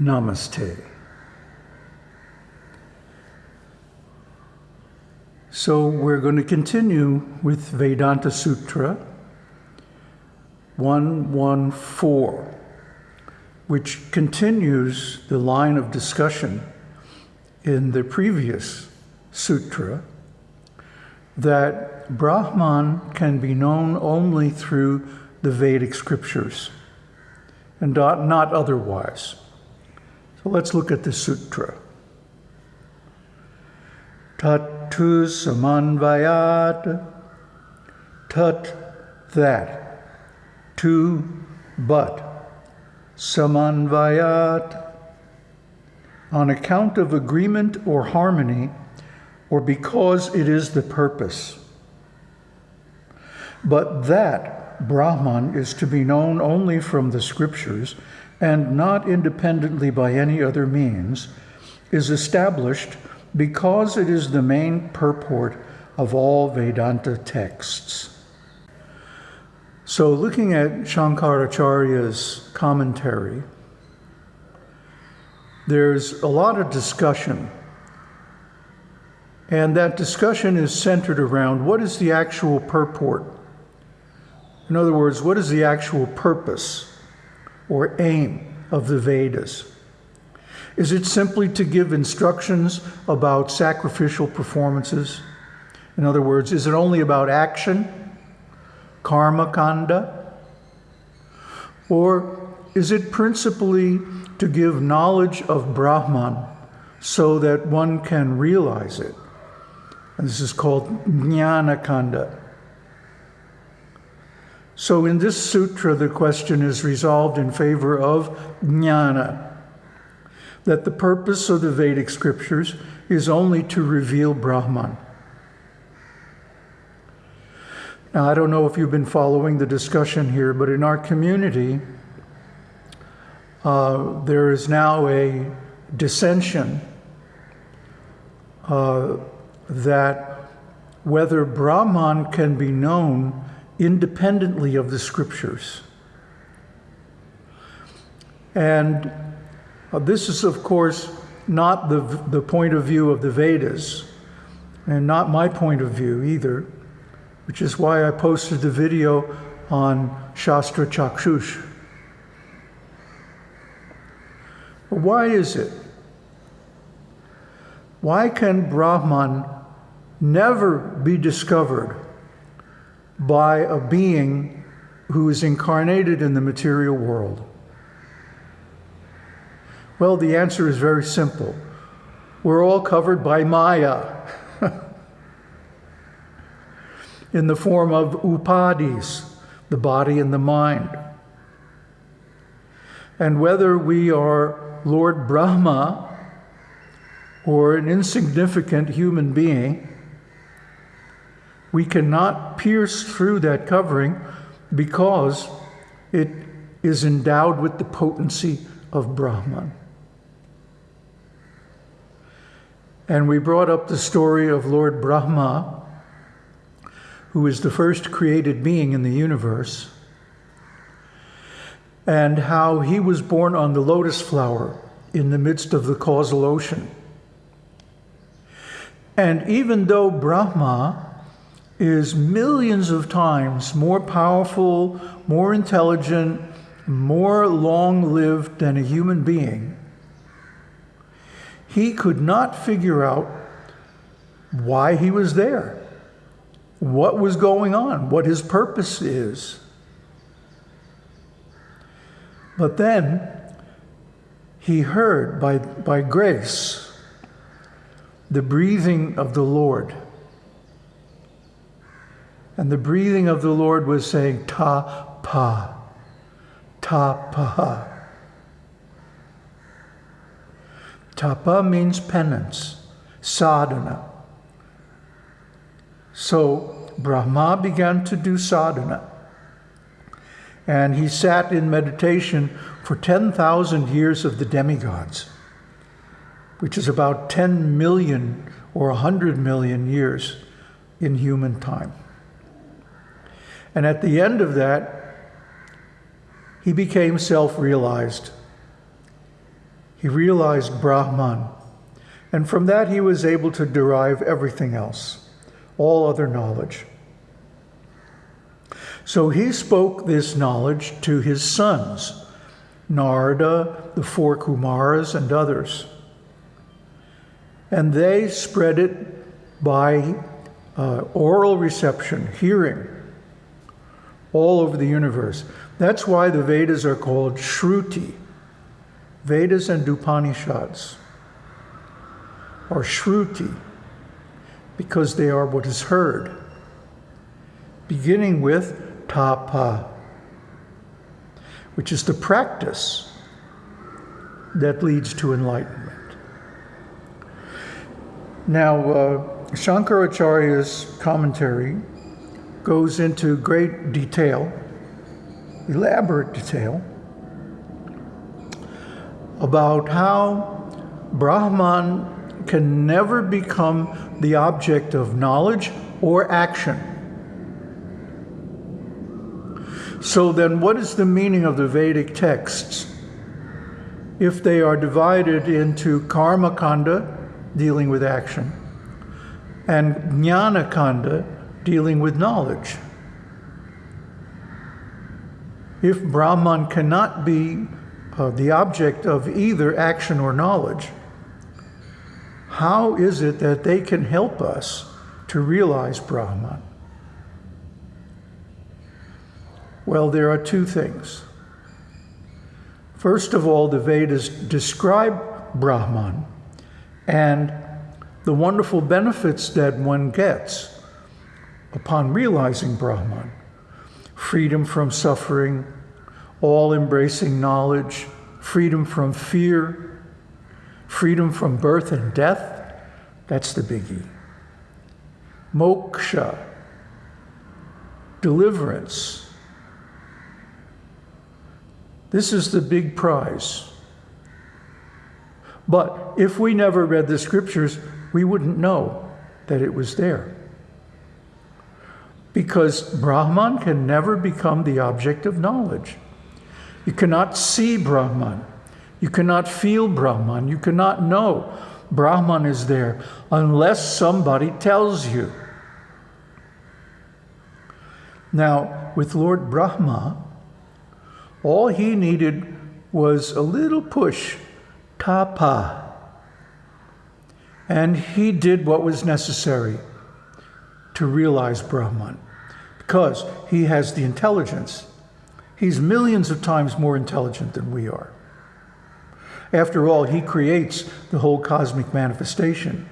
Namaste. So we're going to continue with Vedanta Sutra 114, which continues the line of discussion in the previous sutra that Brahman can be known only through the Vedic scriptures and not, otherwise. Let's look at the sutra. Tat tu samanvayat, tat that, to but, samanvayat, on account of agreement or harmony, or because it is the purpose. But that Brahman is to be known only from the scriptures and not independently by any other means, is established because it is the main purport of all Vedanta texts. So, looking at Shankaracharya's commentary, there's a lot of discussion. And that discussion is centered around what is the actual purport? In other words, what is the actual purpose or aim of the Vedas? Is it simply to give instructions about sacrificial performances? In other words, is it only about action, karma kanda? Or is it principally to give knowledge of Brahman so that one can realize it? And this is called jnana kanda. So in this sutra, the question is resolved in favor of jnana that the purpose of the Vedic scriptures is only to reveal Brahman. Now, I don't know if you've been following the discussion here, but in our community, uh, there is now a dissension uh, that whether Brahman can be known independently of the scriptures. And uh, this is, of course, not the, the point of view of the Vedas, and not my point of view either, which is why I posted the video on Shastra Chakshush. Why is it? Why can Brahman never be discovered by a being who is incarnated in the material world? Well, the answer is very simple. We're all covered by Maya in the form of upadhis, the body and the mind. And whether we are Lord Brahma or an insignificant human being, we cannot pierce through that covering because it is endowed with the potency of Brahman. And we brought up the story of Lord Brahma, who is the first created being in the universe, and how he was born on the lotus flower in the midst of the causal ocean. And even though Brahma is millions of times more powerful, more intelligent, more long lived than a human being, he could not figure out why he was there, what was going on, what his purpose is. But then he heard by, by grace the breathing of the Lord. And the breathing of the Lord was saying, Ta pa, ta pa. Tapa means penance, sadhana. So Brahma began to do sadhana. And he sat in meditation for 10,000 years of the demigods, which is about 10 million or 100 million years in human time. And at the end of that, he became self realized He realized Brahman. And from that, he was able to derive everything else, all other knowledge. So he spoke this knowledge to his sons, Narada, the four Kumaras, and others. And they spread it by uh, oral reception, hearing, all over the universe. That's why the Vedas are called Shruti. Vedas and Upanishads are Shruti because they are what is heard, beginning with tapa, which is the practice that leads to enlightenment. Now, uh, Shankaracharya's commentary goes into great detail, elaborate detail, about how Brahman can never become the object of knowledge or action. So then, what is the meaning of the Vedic texts? If they are divided into Karma Kanda, dealing with action, and Jnana Kanda, dealing with knowledge. If Brahman cannot be uh, the object of either action or knowledge, how is it that they can help us to realize Brahman? Well, there are two things. First of all, the Vedas describe Brahman and the wonderful benefits that one gets upon realizing Brahman freedom from suffering, all embracing knowledge, freedom from fear, freedom from birth and death. That's the biggie. Moksha, deliverance. This is the big prize. But if we never read the scriptures, we wouldn't know that it was there. Because Brahman can never become the object of knowledge. You cannot see Brahman. You cannot feel Brahman. You cannot know Brahman is there unless somebody tells you. Now, with Lord Brahma, all he needed was a little push tapa. And he did what was necessary to realize Brahman because he has the intelligence. He's millions of times more intelligent than we are. After all, he creates the whole cosmic manifestation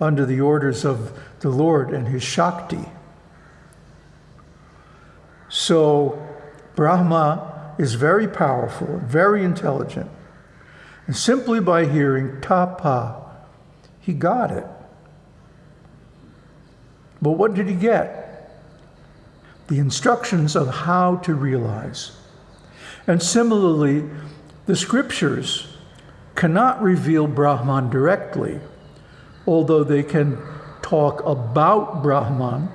under the orders of the Lord and his Shakti. So, Brahma is very powerful, very intelligent. And simply by hearing tapa, he got it. But what did he get? The instructions of how to realize. And similarly, the scriptures cannot reveal Brahman directly, although they can talk about Brahman,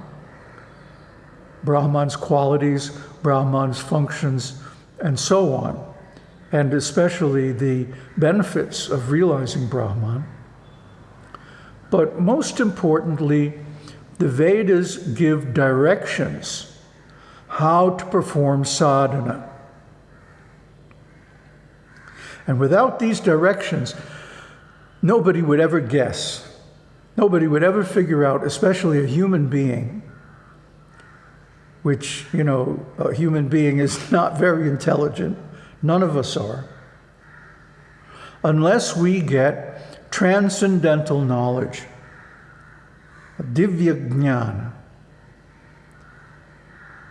Brahman's qualities, Brahman's functions, and so on and especially the benefits of realizing Brahman. But most importantly, the Vedas give directions how to perform sadhana. And without these directions, nobody would ever guess. Nobody would ever figure out, especially a human being, which, you know, a human being is not very intelligent None of us are. Unless we get transcendental knowledge, divya jnana,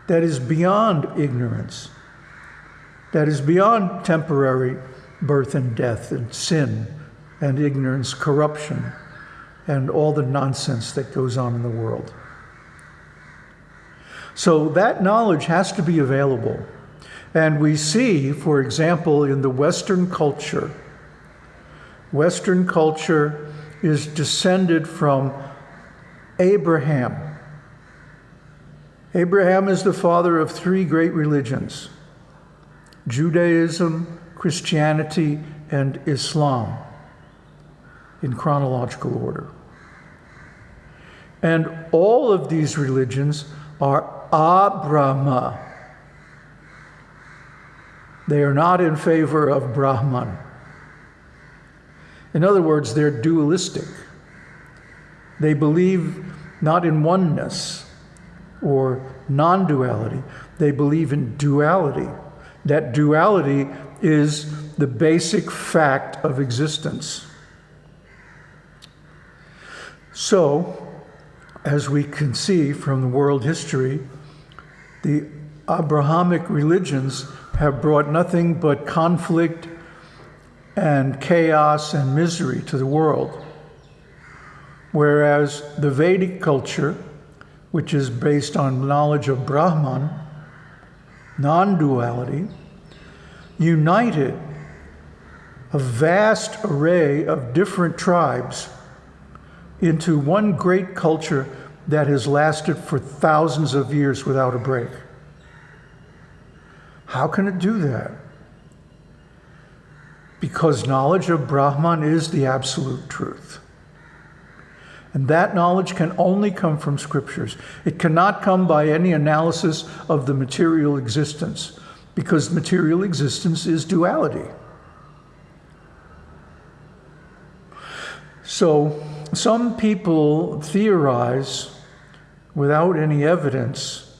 that is beyond ignorance, that is beyond temporary birth and death and sin and ignorance, corruption, and all the nonsense that goes on in the world. So that knowledge has to be available. And we see, for example, in the Western culture, Western culture is descended from Abraham. Abraham is the father of three great religions Judaism, Christianity, and Islam in chronological order. And all of these religions are Abrahma. They are not in favor of Brahman. In other words, they're dualistic. They believe not in oneness or non duality, they believe in duality. That duality is the basic fact of existence. So, as we can see from the world history, the Abrahamic religions have brought nothing but conflict and chaos and misery to the world. Whereas the Vedic culture, which is based on knowledge of Brahman, non duality, united a vast array of different tribes into one great culture that has lasted for thousands of years without a break. How can it do that? Because knowledge of Brahman is the absolute truth. And that knowledge can only come from scriptures. It cannot come by any analysis of the material existence, because material existence is duality. So, some people theorize without any evidence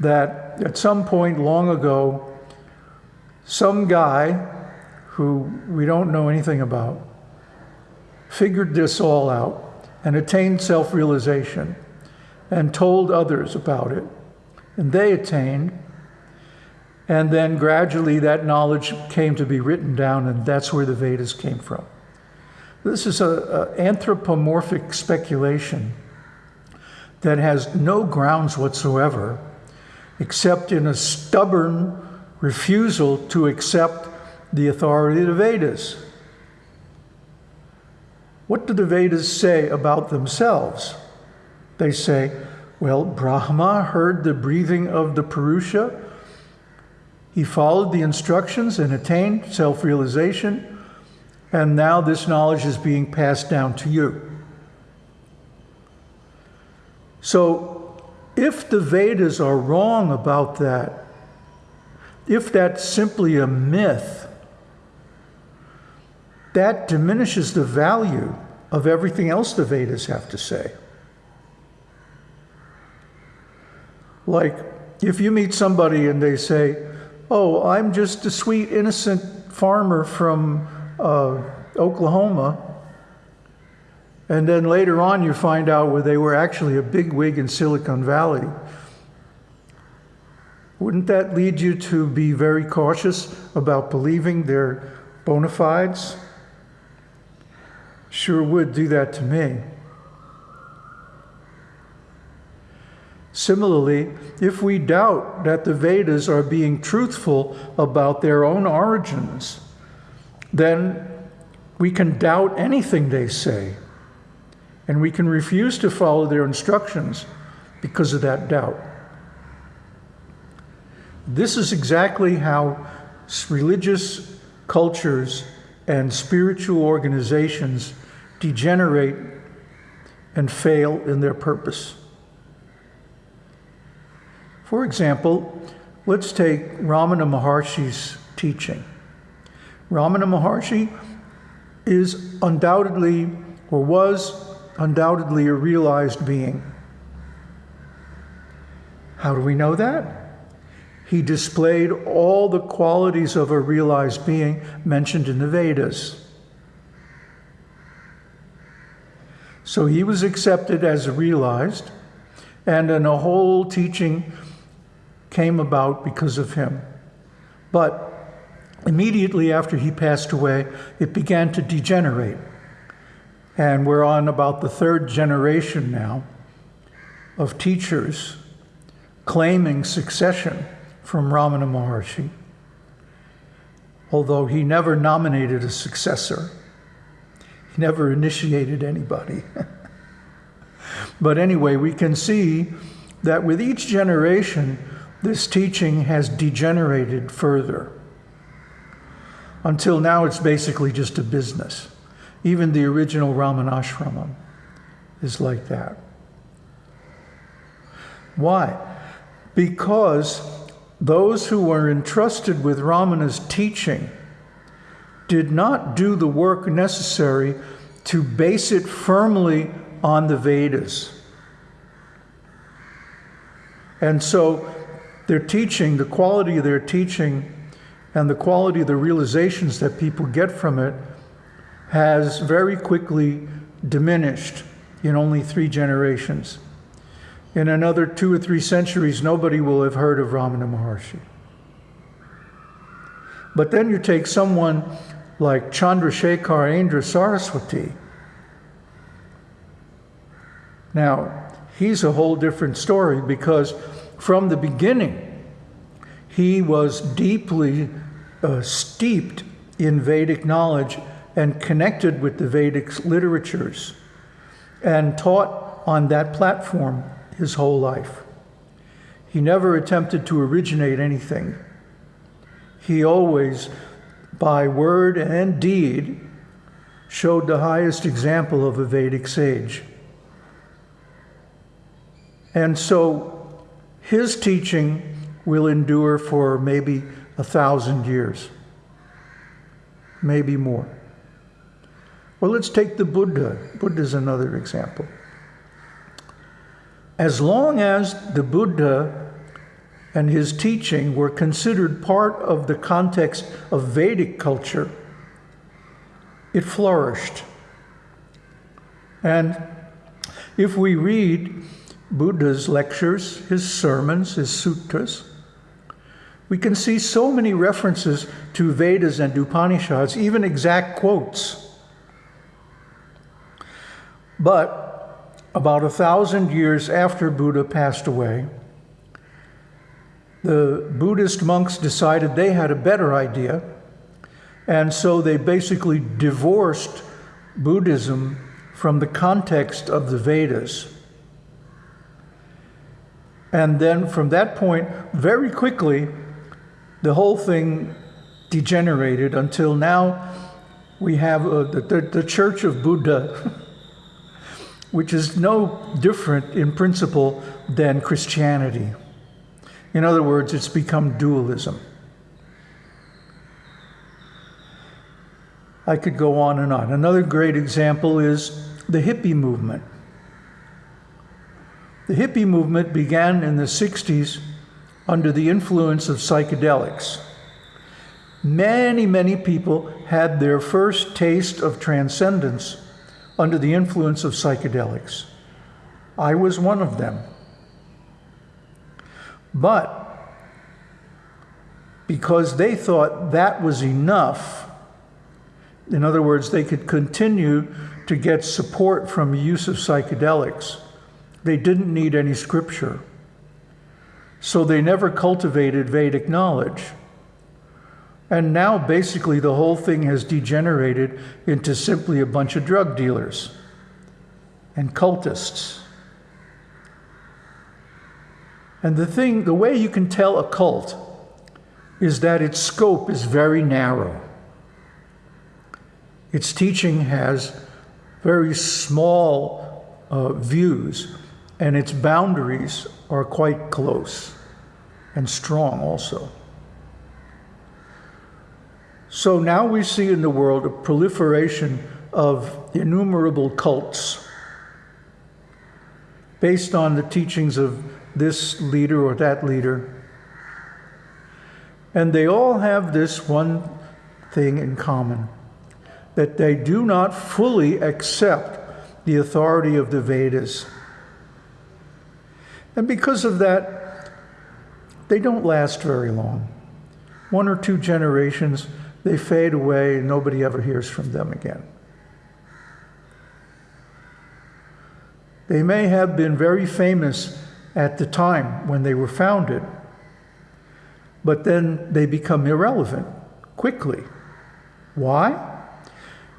that at some point long ago, some guy who we don't know anything about figured this all out and attained self realization and told others about it. And they attained. And then gradually that knowledge came to be written down, and that's where the Vedas came from. This is an anthropomorphic speculation that has no grounds whatsoever, except in a stubborn refusal to accept the authority of the Vedas. What do the Vedas say about themselves? They say, well, Brahma heard the breathing of the Purusha. He followed the instructions and attained self realization. And now this knowledge is being passed down to you. So, if the Vedas are wrong about that, if that's simply a myth, that diminishes the value of everything else the Vedas have to say. Like, if you meet somebody and they say, Oh, I'm just a sweet, innocent farmer from uh, Oklahoma. And then later on, you find out where they were actually a big wig in Silicon Valley. Wouldn't that lead you to be very cautious about believing their bona fides? Sure would do that to me. Similarly, if we doubt that the Vedas are being truthful about their own origins, then we can doubt anything they say. And we can refuse to follow their instructions because of that doubt. This is exactly how religious cultures and spiritual organizations degenerate and fail in their purpose. For example, let's take Ramana Maharshi's teaching. Ramana Maharshi is undoubtedly, or was undoubtedly, a realized being. How do we know that? He displayed all the qualities of a realized being mentioned in the Vedas. So he was accepted as realized, and then a whole teaching came about because of him. But Immediately after he passed away, it began to degenerate. And we're on about the third generation now of teachers claiming succession from Ramana Maharshi, although he never nominated a successor. He never initiated anybody. but anyway, we can see that with each generation, this teaching has degenerated further. Until now, it's basically just a business. Even the original Ramanashramam is like that. Why? Because those who were entrusted with Ramana's teaching did not do the work necessary to base it firmly on the Vedas. And so their teaching, the quality of their teaching, and the quality of the realizations that people get from it has very quickly diminished in only three generations. In another two or three centuries, nobody will have heard of Ramana Maharshi. But then you take someone like Chandrasekharendra Saraswati. Now, he's a whole different story because from the beginning, he was deeply uh, steeped in Vedic knowledge and connected with the Vedic literatures and taught on that platform his whole life. He never attempted to originate anything. He always, by word and deed, showed the highest example of a Vedic sage. And so his teaching will endure for maybe a thousand years, maybe more. Well, let's take the Buddha. Buddha is another example. As long as the Buddha and his teaching were considered part of the context of Vedic culture, it flourished. And if we read Buddha's lectures, his sermons, his sutras, we can see so many references to Vedas and Upanishads, even exact quotes. But about a thousand years after Buddha passed away, the Buddhist monks decided they had a better idea, and so they basically divorced Buddhism from the context of the Vedas. And then from that point, very quickly, the whole thing degenerated until now we have uh, the, the, the Church of Buddha. which is no different in principle than Christianity. In other words, it's become dualism. I could go on and on. Another great example is the hippie movement. The hippie movement began in the 60s under the influence of psychedelics. Many, many people had their first taste of transcendence under the influence of psychedelics. I was one of them. But because they thought that was enough, in other words, they could continue to get support from use of psychedelics, they didn't need any scripture. So they never cultivated Vedic knowledge. And now basically the whole thing has degenerated into simply a bunch of drug dealers and cultists. And the thing, the way you can tell a cult is that its scope is very narrow. Its teaching has very small uh, views, and its boundaries are quite close and strong also. So now we see in the world a proliferation of innumerable cults based on the teachings of this leader or that leader. And they all have this one thing in common that they do not fully accept the authority of the Vedas. And because of that, they don't last very long. One or two generations they fade away nobody ever hears from them again. They may have been very famous at the time when they were founded, but then they become irrelevant quickly. Why?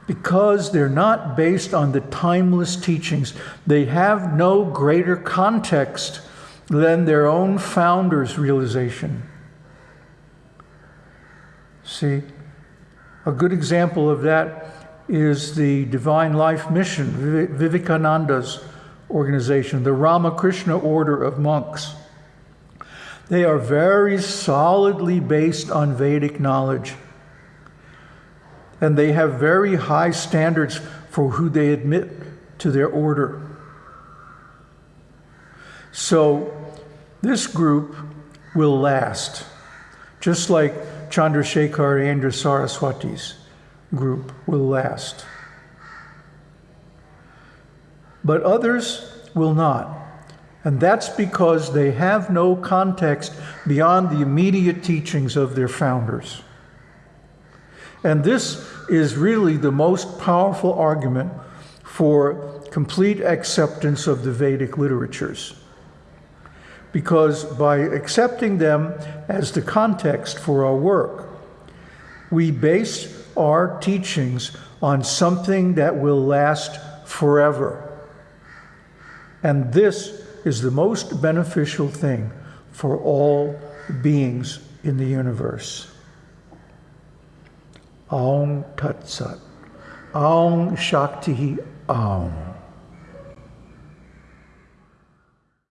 Because they're not based on the timeless teachings. They have no greater context than their own founder's realization. See? A good example of that is the Divine Life Mission, Vivekananda's organization, the Ramakrishna Order of Monks. They are very solidly based on Vedic knowledge. And they have very high standards for who they admit to their order. So this group will last, just like Chandrasekharendra Saraswati's group will last. But others will not. And that's because they have no context beyond the immediate teachings of their founders. And this is really the most powerful argument for complete acceptance of the Vedic literatures. Because by accepting them as the context for our work, we base our teachings on something that will last forever. And this is the most beneficial thing for all beings in the universe. Aum Tat Sat. Aum Shakti Aum.